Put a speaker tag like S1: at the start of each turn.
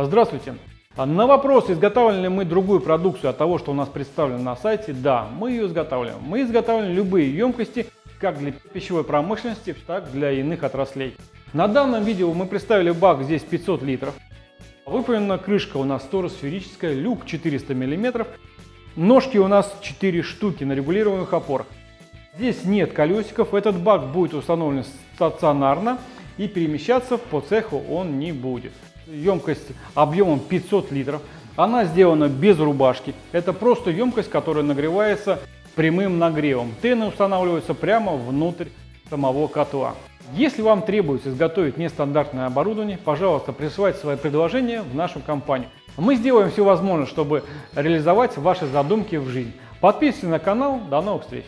S1: Здравствуйте! На вопрос, изготавливаем ли мы другую продукцию от того, что у нас представлено на сайте, да, мы ее изготавливаем. Мы изготавливаем любые емкости, как для пищевой промышленности, так и для иных отраслей. На данном видео мы представили бак здесь 500 литров. Выполнена крышка у нас сферическая, люк 400 мм. Ножки у нас 4 штуки на регулируемых опорах. Здесь нет колесиков, этот бак будет установлен стационарно и перемещаться по цеху он не будет. Емкость объемом 500 литров. Она сделана без рубашки. Это просто емкость, которая нагревается прямым нагревом. Тены устанавливаются прямо внутрь самого котла. Если вам требуется изготовить нестандартное оборудование, пожалуйста, присылайте свои предложения в нашу компанию. Мы сделаем все возможное, чтобы реализовать ваши задумки в жизнь. Подписывайтесь на канал. До новых встреч!